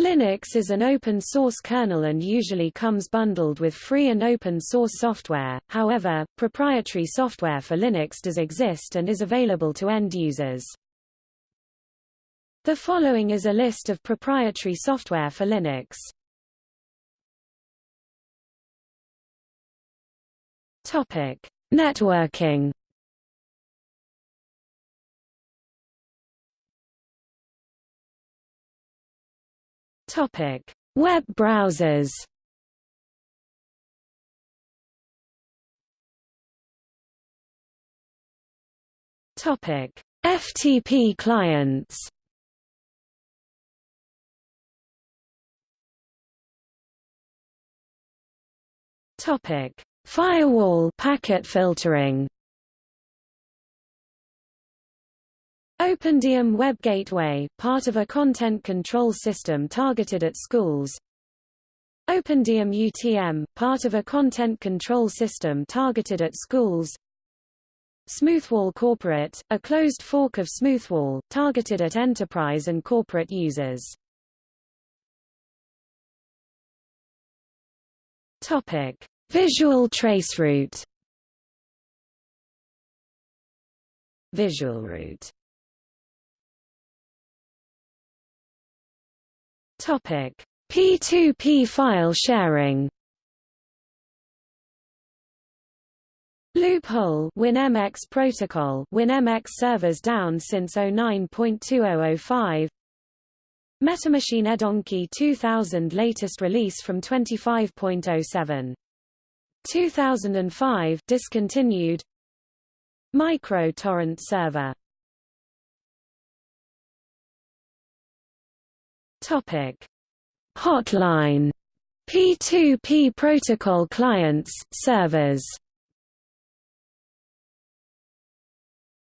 Linux is an open-source kernel and usually comes bundled with free and open-source software, however, proprietary software for Linux does exist and is available to end users. The following is a list of proprietary software for Linux. Topic: Networking Topic: Web browsers. Topic: FTP clients. Topic: Firewall packet filtering. OpenDIAM Web Gateway, part of a content control system targeted at schools. OpenDIAM UTM, part of a content control system targeted at schools. Smoothwall Corporate, a closed fork of Smoothwall, targeted at enterprise and corporate users. Topic: Visual traceroute. VisualRoute Topic: P2P file sharing. Loophole. WinMX protocol. WinMX servers down since 09.2005 Metamachine Edonkey 2000 latest release from 25.07 2005 discontinued. Micro torrent server Topic: Hotline. P2P protocol clients, servers.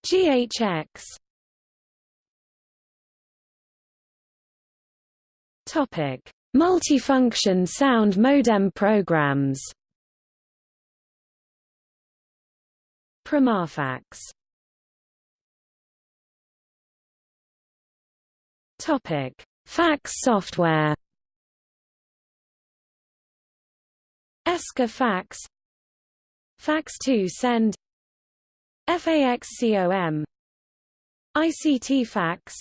GHX Topic: Multifunction sound modem programs. Pramafax. Topic: Fax software. ESCA Fax. Fax2 Send. FAXCOM ICT Fax.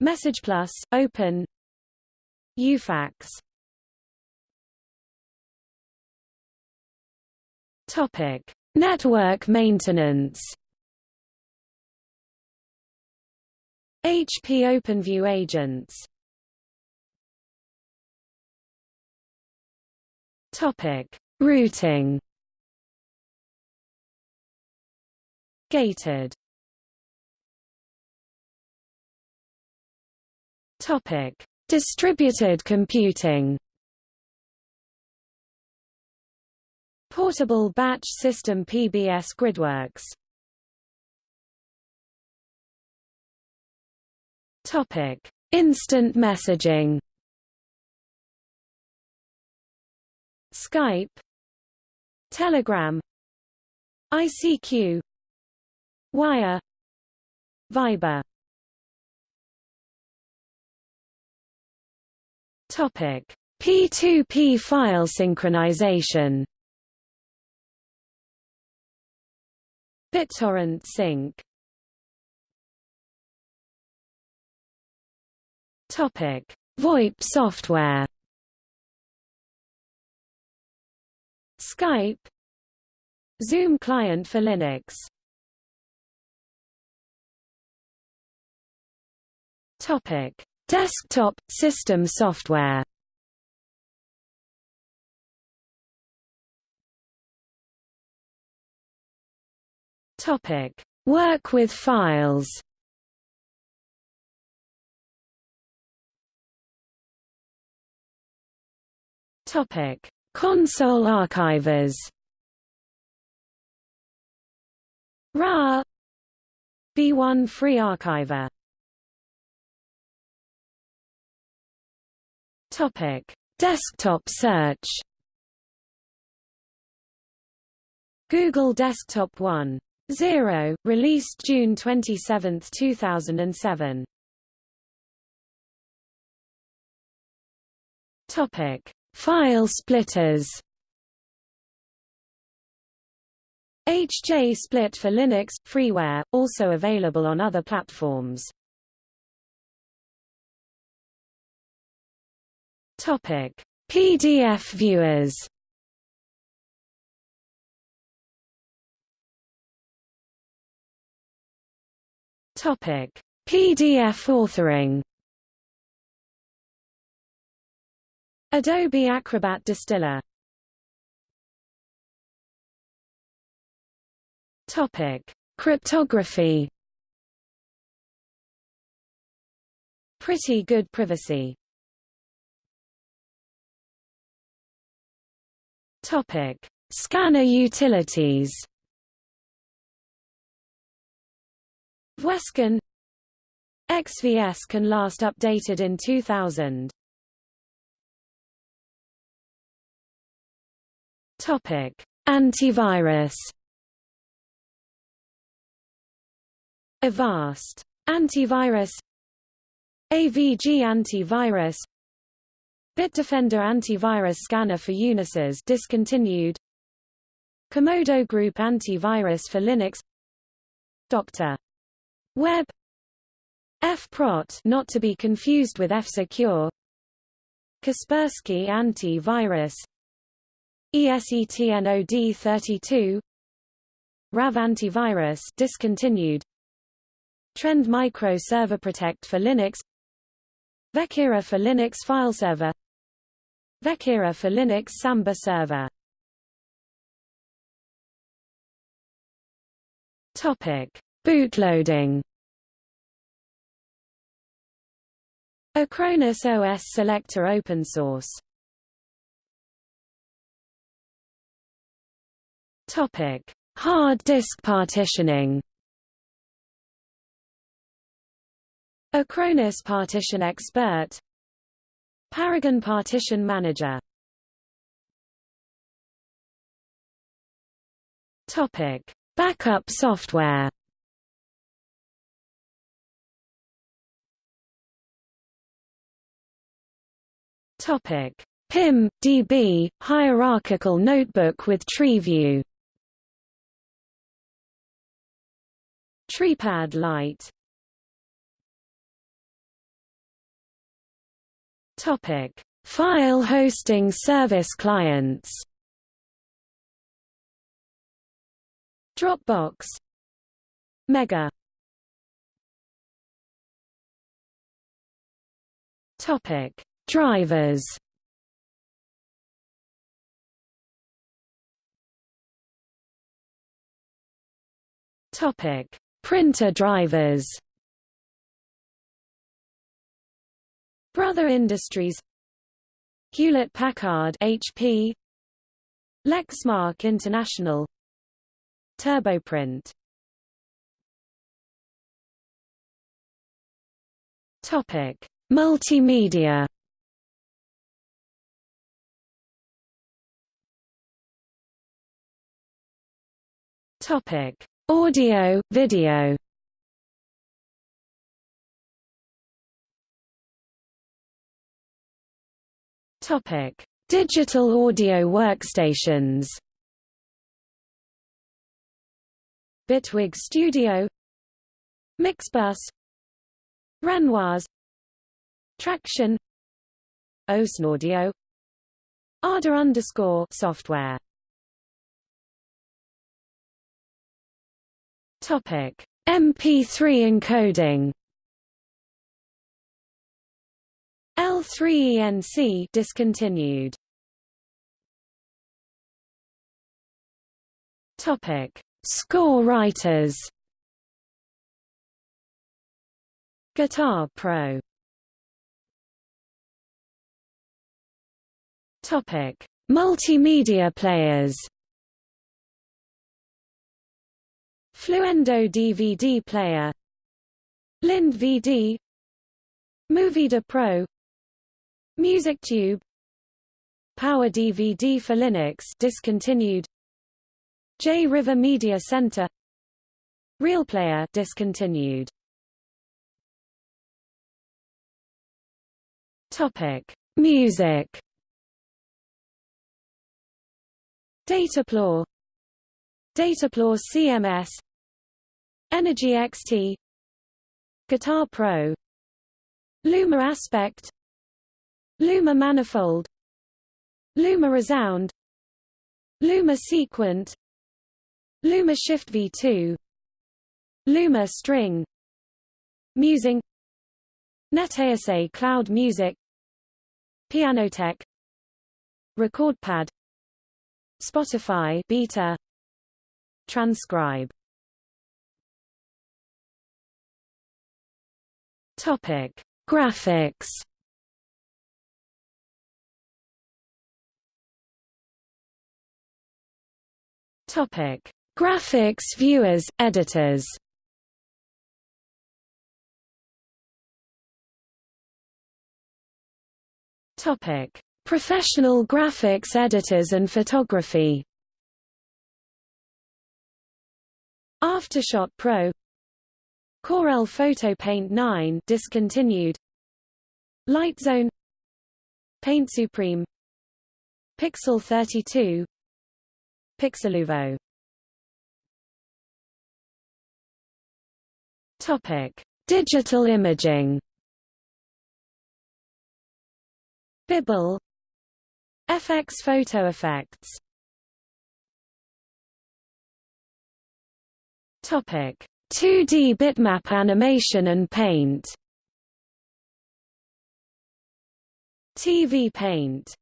Message Plus, Open. UFax. Topic: Network maintenance HP OpenView agents Topic: Routing. Gated. Topic: Distributed computing. Portable Batch System PBS Gridworks Topic: Instant messaging. Skype, Telegram, ICQ, Wire, Viber. Topic: P2P file synchronization. BitTorrent sync Topic: VoIP software. Skype Zoom client for Linux Topic: Desktop system software. Topic: Work with files. Topic: Console archivers. RA B1 Free Archiver. Topic: Desktop search. Google Desktop 1.0, released June 27, 2007. Topic: File splitters. HJ Split for Linux freeware, also available on other platforms. Topic: PDF viewers. Topic: PDF authoring. Adobe Acrobat Distiller. Topic: Cryptography. Pretty good privacy. Topic: Scanner utilities. VueScan XVS can last updated in 2000. Antivirus. Avast antivirus. AVG antivirus. Bitdefender antivirus scanner for Unices discontinued. Comodo Group antivirus for Linux. Dr. Web F-PROT not to be confused with F-Secure Kaspersky antivirus ESET NOD32 RAV antivirus discontinued. Trend Micro Server Protect for Linux. Vexira for Linux File Server. Vexira for Linux Samba Server. Topic: Bootloading. Acronis OS Selector open source. Topic: Hard disk partitioning. Acronis Partition Expert. Paragon Partition Manager. Topic: Backup software. Topic: PIM DB hierarchical notebook with tree TreePad Lite Topic: File hosting service clients. Dropbox. Mega. Topic: Drivers. Topic: Printer drivers. Brother Industries Hewlett-Packard HP Lexmark International Turboprint Topic Multimedia Topic Audio Video. Topic: Digital audio workstations. Bitwig Studio, Mixbus, Renoise, Tracktion, Audio, Arda underscore software. Topic: MP3 encoding. L3ENC discontinued. Topic: Score writers. Guitar Pro. Topic: Multimedia players. Fluendo DVD player. LinDVD. Movieda Pro. MusicTube Power DVD for Linux discontinued. J River Media Center. RealPlayer discontinued. Topic. Music. Dataplow Dataplow CMS Energy XT Guitar Pro. Luma Aspect. Luma Manifold. Luma Resound. Luma Sequent. Luma Shift V2 Luma String. Musing. NetEase Cloud Music. Pianoteq RecordPad Spotify beta Transcribe. Topic. Graphics. Topic. Graphics viewers, editors. Topic. Professional graphics editors and photography Aftershot Pro. Corel Photo Paint 9 discontinued. Lightzone Paint Supreme. Pixel 32 Pixeluvo. Topic. Digital imaging. Bibble. FX photo effects Topic. 2D bitmap animation and paint. TV paint.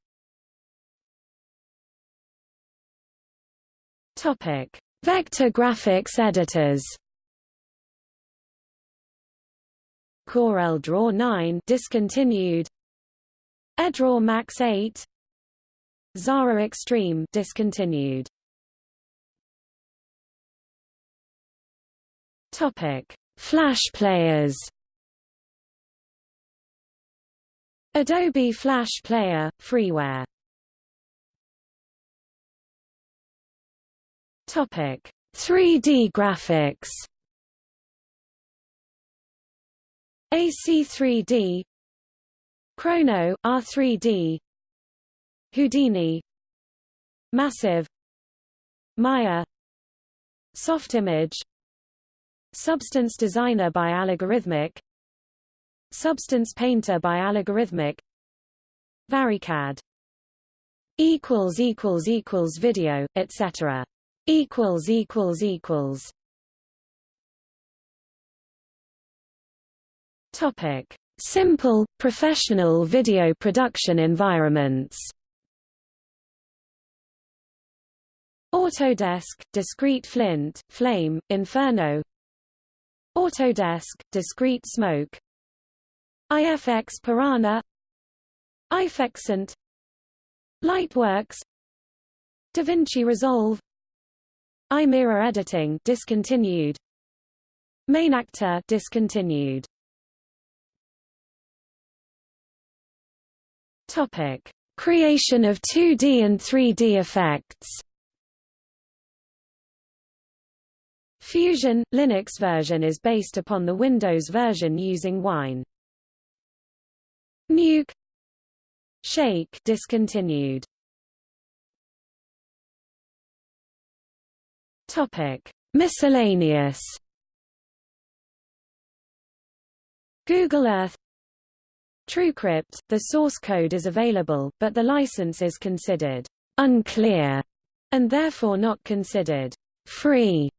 Topic. Vector graphics editors. Corel Draw 9 discontinued. Edraw Max 8 Xara Xtreme discontinued. Topic: Flash players. Adobe Flash Player freeware. Topic: 3D graphics. AC3D Chrono R3D Houdini Massive Maya Softimage Substance Designer by Allegorithmic Substance Painter by Allegorithmic Varicad. Equals equals equals video etc equals equals equals. Topic. Simple professional video production environments. Autodesk, Discreet Flint, Flame, Inferno Autodesk, Discreet Smoke. IFX Piranha. iFixent Lightworks. DaVinci Resolve. iMirror Editing discontinued. MainActor discontinued. Topic. Creation of 2D and 3D effects Fusion – Linux version is based upon the Windows version using Wine. Nuke Shake discontinued. Topic: Miscellaneous. Google Earth TrueCrypt, the source code is available, but the license is considered unclear and therefore not considered free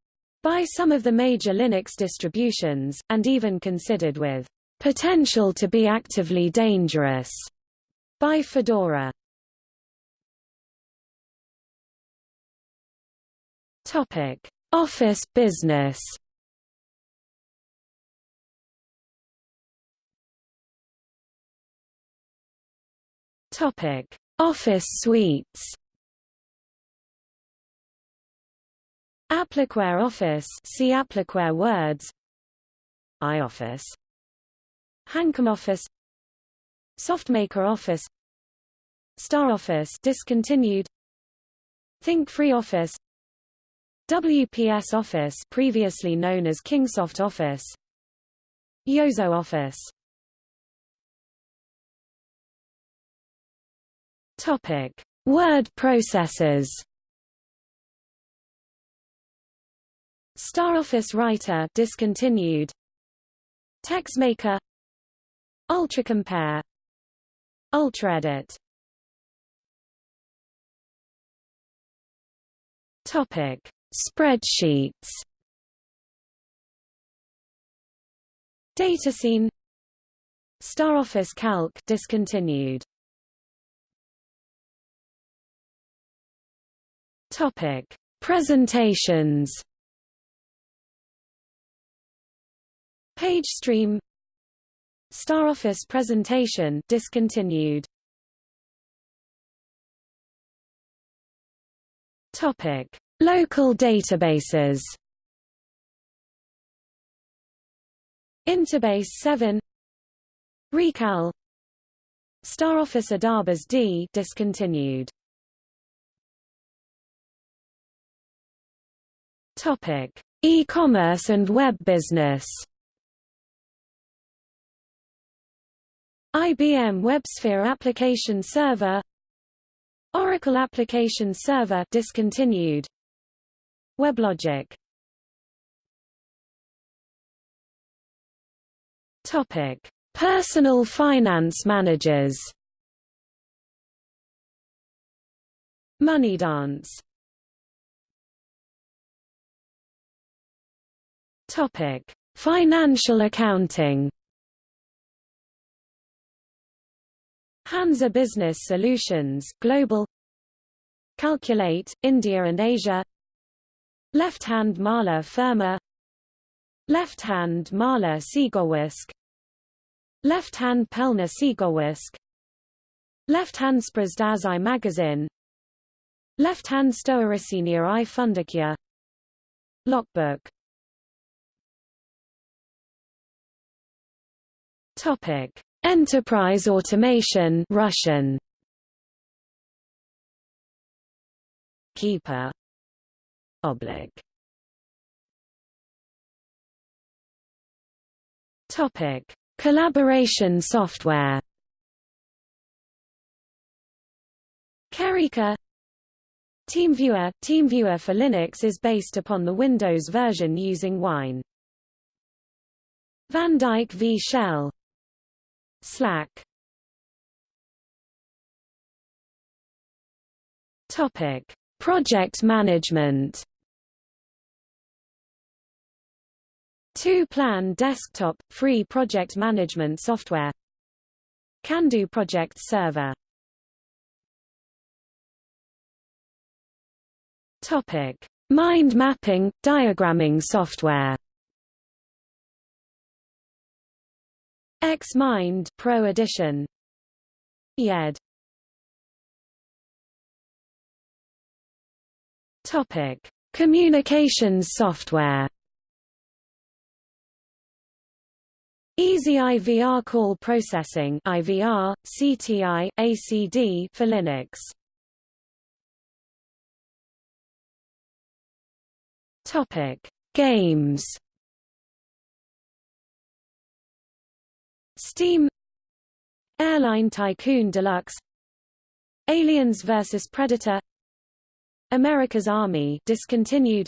by some of the major Linux distributions, and even considered with potential to be actively dangerous by Fedora. Topic: Office business. Topic: Office suites. Applixware Office see Applixware Words. iOffice Hancom Office. Softmaker Office. StarOffice discontinued. Think Free Office. WPS Office previously known as Kingsoft Office. Yozo Office. Topic: Word processors. StarOffice Writer discontinued. TextMaker UltraCompare UltraEdit Topic: Spreadsheets. Datascene StarOffice Calc discontinued. Topic: Presentations. PageStream StarOffice presentation discontinued. Topic: Local databases. Interbase 7 Recal StarOffice Adabas D discontinued. Topic: E-commerce and web business. IBM WebSphere Application Server Oracle Application Server discontinued. WebLogic. Topic. Personal finance managers. Moneydance Topic. Financial accounting Hansa Business Solutions, Global. Calculate, India and Asia. Left-hand Maler Firma. Left-hand Maler Siegerwisk Left-hand Pelna Siegerwisk Left-hand Sprasdazi Magazine. Left-hand Stoaricinia i Fundakia Logbook. Topic Enterprise automation Russian. Keeper. Oblig Topic. Collaboration software. Karika TeamViewer. TeamViewer for Linux is based upon the Windows version using Wine. Van Dyke v Shell Slack Topic: Project management. Two-plan desktop free project management software. CanDo Project Server. Topic: Mind mapping diagramming software. X-Mind Pro Edition. YED Topic. Communications software. Easy IVR call processing IVR, CTI, ACD for Linux. Topic: Games. Steam. Airline Tycoon Deluxe. Aliens vs Predator. America's Army discontinued.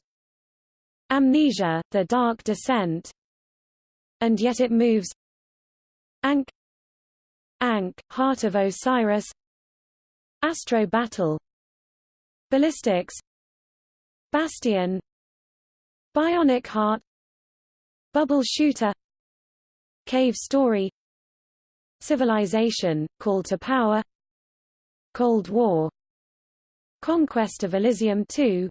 Amnesia, The Dark Descent. And Yet It Moves. Ankh Ankh, Heart of Osiris. Astro Battle. Ballistics. Bastion. Bionic Heart. Bubble Shooter Cave Story Civilization, Call to Power Cold War Conquest of Elysium 2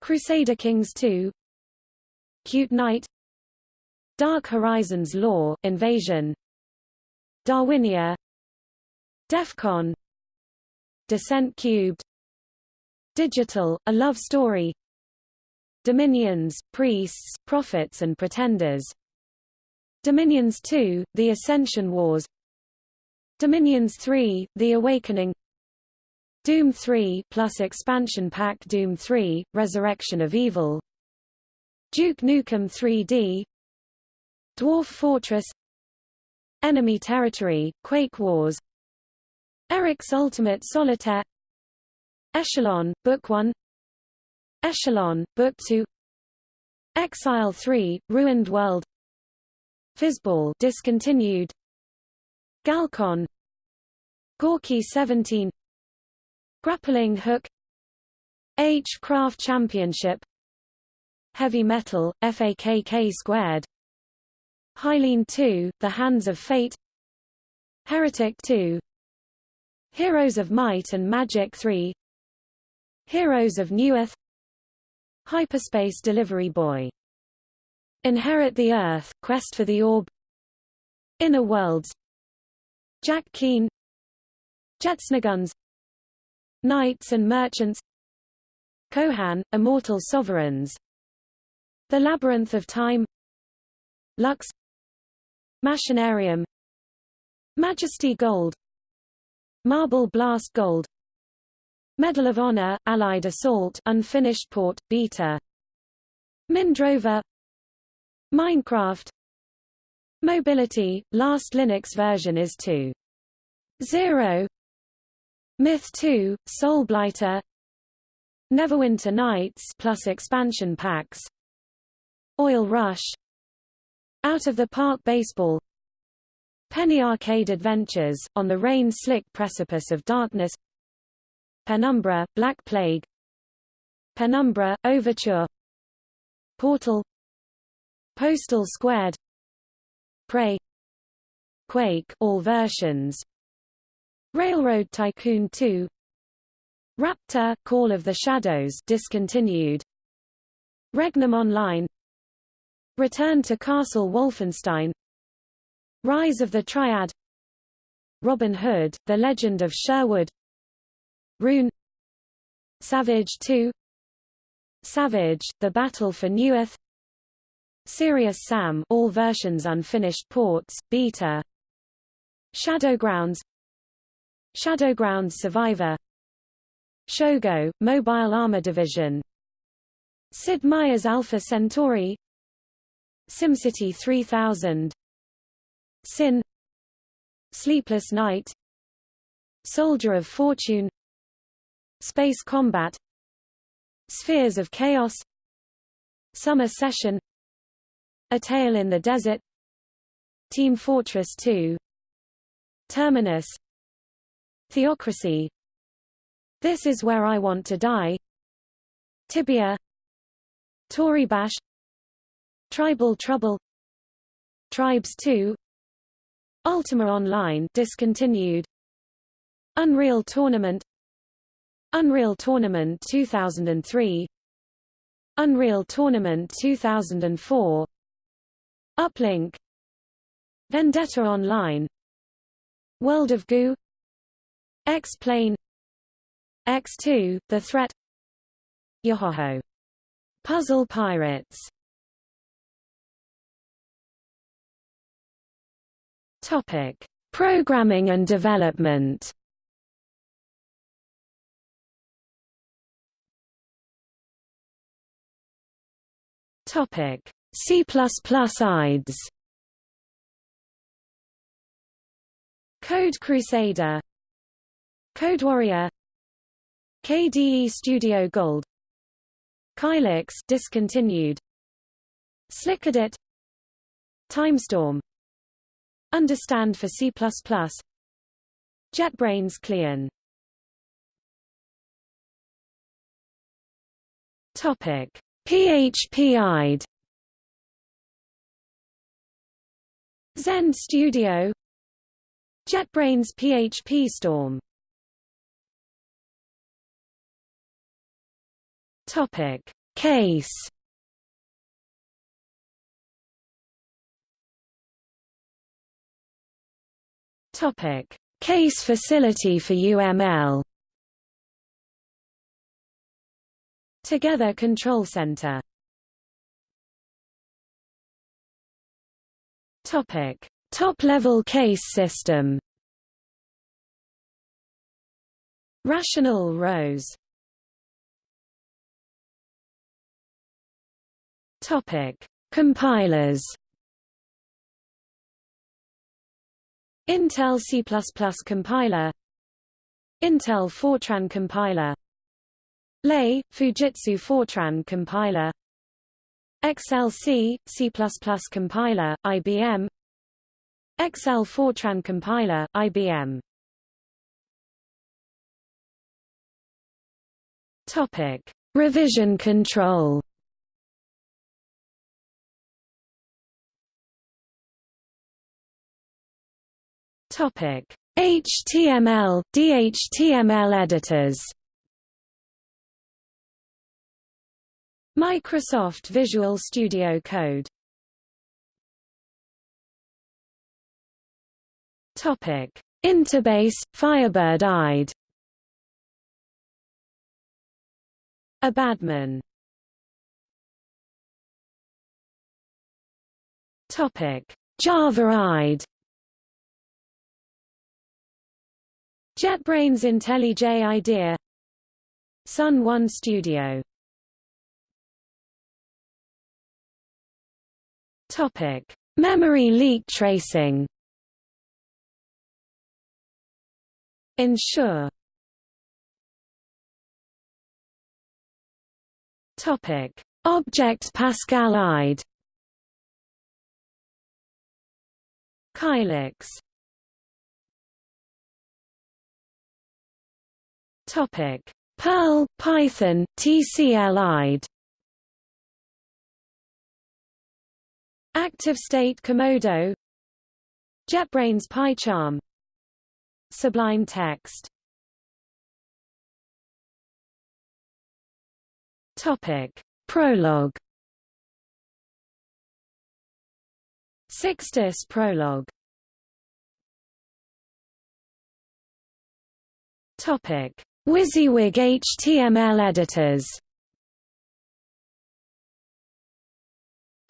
Crusader Kings 2 Cute Knight Dark Horizons Lore Invasion Darwinia DEFCON Descent Cubed Digital, A Love Story Dominions, Priests, Prophets and Pretenders Dominions 2, The Ascension Wars. Dominions 3, The Awakening. Doom 3 plus expansion pack Doom 3, Resurrection of Evil. Duke Nukem 3D Dwarf Fortress. Enemy Territory, Quake Wars. Eric's Ultimate Solitaire. Echelon, Book 1 Echelon, Book 2 Exile 3, Ruined World Fizzball discontinued. Galcon. Gorky 17 Grappling Hook. H Craft Championship. Heavy Metal, FAKK squared. Hylian 2, The Hands of Fate. Heretic 2 Heroes of Might and Magic 3 Heroes of Newerth Hyperspace Delivery Boy Inherit the Earth, Quest for the Orb. Inner Worlds. Jack Keane Jets'n'Guns Knights and Merchants. Kohan, Immortal Sovereigns. The Labyrinth of Time. Lux. Machinarium. Majesty Gold. Marble Blast Gold. Medal of Honor, Allied Assault unfinished port, beta. Mindrover Minecraft. Mobility, last Linux version is 2.0 Myth 2, Soulblighter Neverwinter Nights plus expansion packs. Oil Rush. Out of the Park Baseball. Penny Arcade Adventures, on the rain-slick precipice of darkness. Penumbra, Black Plague. Penumbra, Overture. Portal Postal Squared Prey Quake all versions Railroad Tycoon 2 Raptor Call of the Shadows discontinued Regnum Online Return to Castle Wolfenstein Rise of the Triad Robin Hood, The Legend of Sherwood Rune Savage 2 Savage, The Battle for Newerth Serious Sam all versions unfinished ports, beta. Shadowgrounds. Shadowgrounds Survivor. Shogo, Mobile Armor Division. Sid Meier's Alpha Centauri. SimCity 3000 Sin. Sleepless Night. Soldier of Fortune. Space Combat. Spheres of Chaos. Summer Session A Tale in the Desert. Team Fortress 2 Terminus. Theocracy. This is where I want to die. Tibia. Toribash. Tribal Trouble. Tribes 2 Ultima Online discontinued. Unreal Tournament. Unreal Tournament 2003 Unreal Tournament 2004 Uplink. Vendetta Online. World of Goo. X-Plane. X2, The Threat. Yohoho. Puzzle Pirates. Topic: Programming and development. Topic: C++ IDEs. Code Crusader, Code Warrior, KDE Studio Gold, Kylix discontinued, SlickEdit, Timestorm, Understand for C++, JetBrains Clean. Topic: PHP-IDE Zend Studio. JetBrains PHP Storm. Topic. Case. Topic. Case facility for UML Together Control Center Topic: Top-level case system. Rational Rose. Topic: Compilers. Intel C++ compiler Intel Fortran compiler Lahey, Fujitsu Fortran compiler XLC, C++ compiler, IBM XL Fortran compiler, IBM Topic. Revision control Topic: HTML, DHTML editors. Microsoft Visual Studio Code. Topic: Interbase, Firebird IDE. Abadman. Topic: Java IDE. JetBrains IntelliJ IDEA Sun One Studio Topic: Memory leak tracing. Ensure. Topic: Object Pascal IDE. Kylix. Topic: Perl, Python, TCL-IDE. Active State Komodo. JetBrains PyCharm. Sublime Text. Topic. Prolog SICStus Prolog Topic. WYSIWYG HTML editors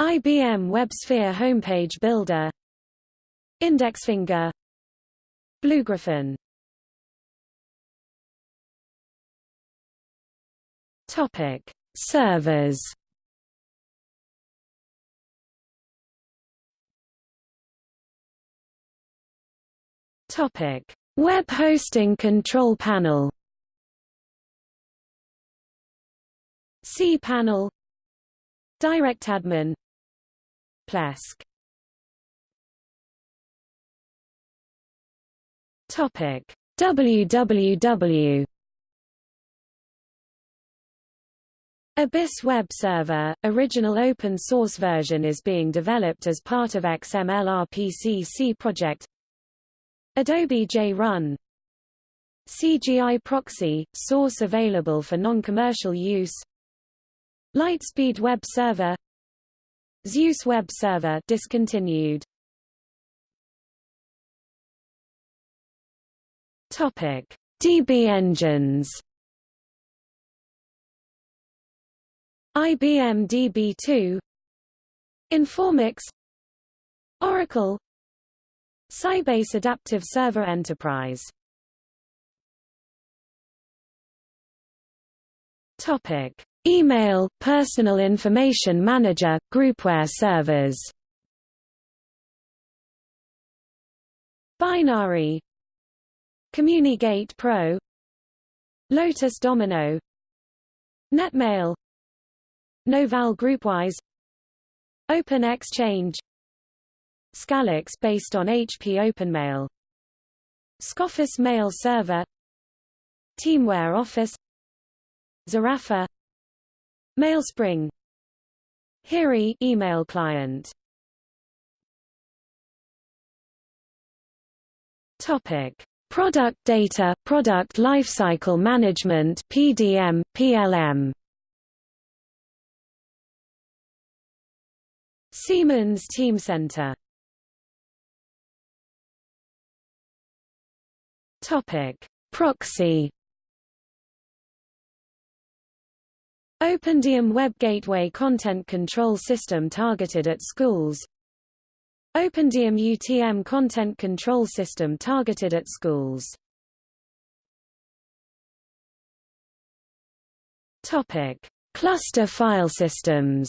IBM WebSphere homepage builder. IndexFinger BlueGriffon Topic. Servers. Topic. Web hosting control panel. cPanel DirectAdmin Plesk. Topic. Www Abyss Web Server, original open source version is being developed as part of XML-RPC project. Adobe JRun CGI Proxy, source available for non-commercial use. LiteSpeed Web Server Zeus Web Server discontinued. Topic DB engines. IBM DB2 Informix. Oracle. Sybase Adaptive Server Enterprise. Topic Email, Personal Information Manager, Groupware servers. Binary. CommuniGate Pro. Lotus Domino. Netmail. Novell Groupwise. Open Exchange. Scalix based on HP OpenMail. Scoffus Mail Server. Teamware Office. Zarafa Mailspring. Hiri email client. Topic. Product data, product lifecycle management PDM, PLM Siemens Teamcenter Topic. Proxy OpenDIAM Web Gateway Content Control System targeted at schools OpenDIAM UTM Content Control System targeted at schools Topic. Cluster file systems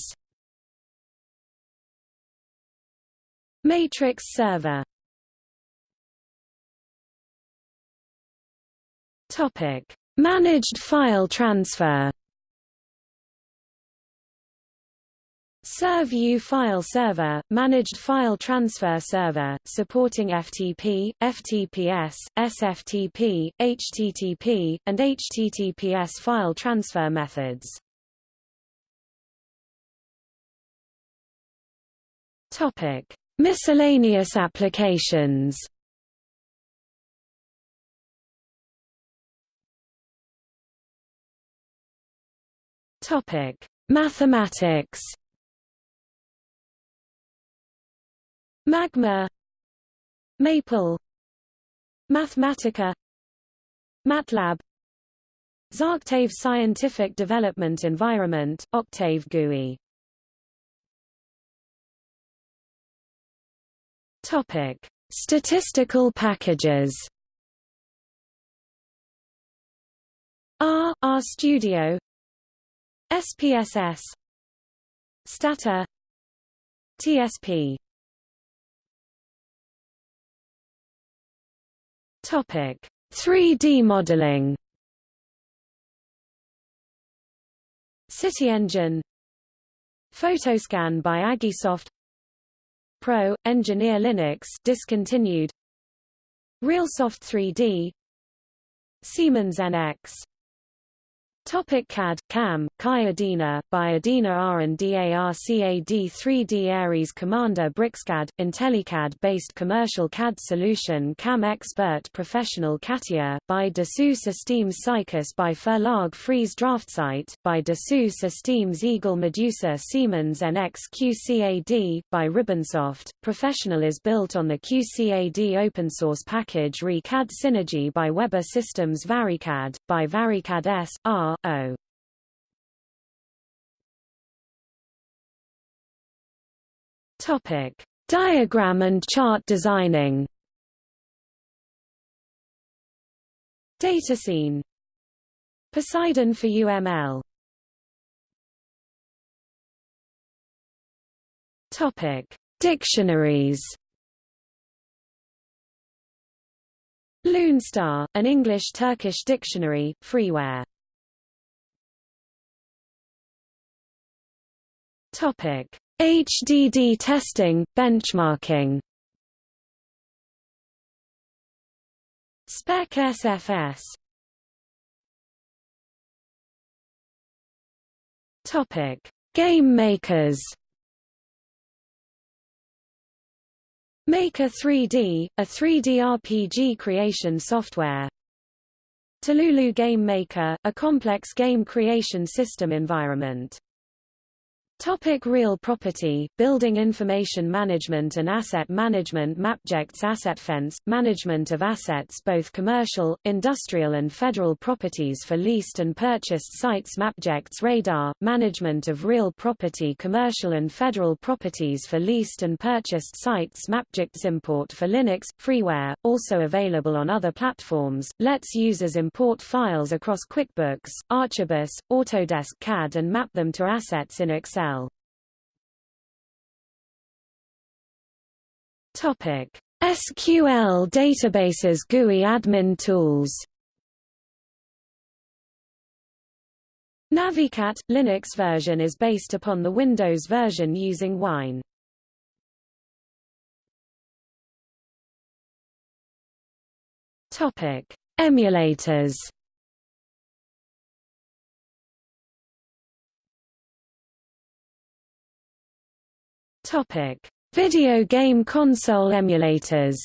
Matrix server Topic: Managed file transfer. Serv-U File Server, Managed File Transfer Server, supporting FTP, FTPS, SFTP, HTTP, and HTTPS file transfer methods. Topic: Miscellaneous applications. Topic: Mathematics. Magma. Maple. Mathematica. MATLAB. Zarctave Scientific Development Environment, Octave GUI Topic: Statistical packages. R R Studio, SPSS Stata. TSP Topic: 3D modeling. CityEngine Photoscan by Agisoft. Pro, Engineer Linux discontinued. RealSoft 3D Siemens NX Topic CAD, CAM, Kai Adina, by R&DARCAD 3D Ares Commander BricsCAD, IntelliCAD-based commercial CAD solution CAM Expert Professional CATIA, by Dassault Systèmes Cycas by Verlag Frese DraftSight, by Dassault Systèmes Eagle Medusa Siemens NX QCAD, by Ribbonsoft. Professional is built on the QCAD open source package ReCAD Synergy by Weber Systems VariCAD, by VariCAD S, R, O. Topic: Diagram and chart designing. Datascene. Poseidon for UML. Topic: Dictionaries. Loonstar, an English-Turkish dictionary, freeware. Topic: HDD testing, benchmarking. Spec SFS. Topic: Game makers. Maker 3D, a 3D RPG creation software. Tululu Game Maker, a complex game creation system environment. Topic real property, building information management and asset management Mapjects AssetFence, management of assets both commercial, industrial and federal properties for leased and purchased sites Mapjects Radar, management of real property commercial and federal properties for leased and purchased sites Mapjects Import for Linux, freeware, also available on other platforms, lets users import files across QuickBooks, Archibus, Autodesk CAD and map them to assets in Excel. Topic: SQL databases GUI admin tools. Navicat Linux version is based upon the Windows version using Wine. Topic: Emulators. Topic: Video game console emulators.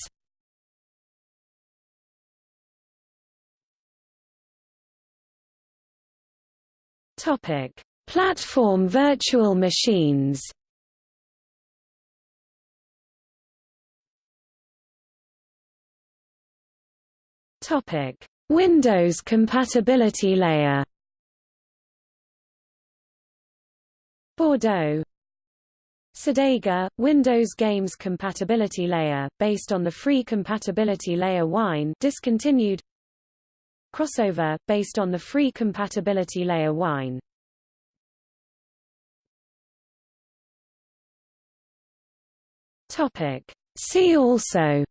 Topic: Platform virtual machines. Topic: Windows compatibility layer. Bordeaux Cedega, Windows Games Compatibility Layer, based on the free compatibility layer Wine discontinued. Crossover, based on the free compatibility layer Wine. Topic. See also.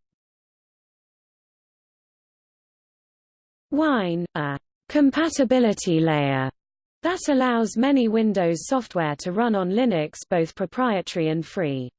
Wine, a compatibility layer that allows many Windows software to run on Linux both proprietary and free.